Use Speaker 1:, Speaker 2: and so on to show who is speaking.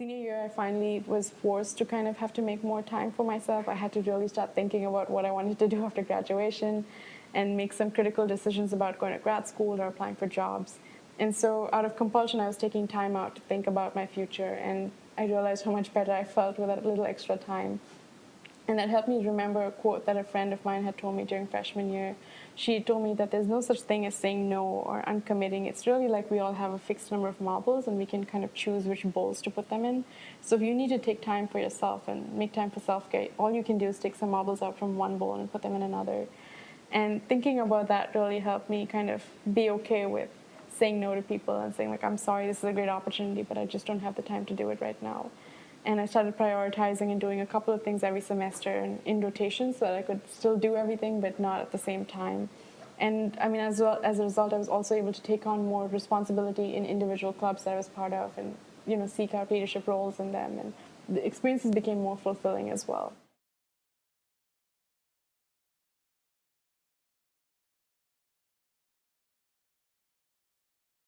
Speaker 1: Senior year, I finally was forced to kind of have to make more time for myself. I had to really start thinking about what I wanted to do after graduation and make some critical decisions about going to grad school or applying for jobs. And so out of compulsion, I was taking time out to think about my future and I realized how much better I felt with that little extra time. And that helped me remember a quote that a friend of mine had told me during freshman year. She told me that there's no such thing as saying no or uncommitting. It's really like we all have a fixed number of marbles and we can kind of choose which bowls to put them in. So if you need to take time for yourself and make time for self-care, all you can do is take some marbles out from one bowl and put them in another. And thinking about that really helped me kind of be okay with saying no to people and saying like, I'm sorry, this is a great opportunity, but I just don't have the time to do it right now and I started prioritizing and doing a couple of things every semester and in rotation so that I could still do everything but not at the same time. And I mean, as well as a result, I was also able to take on more responsibility in individual clubs that I was part of, and you know, seek out leadership roles in them, and the experiences became more fulfilling as well.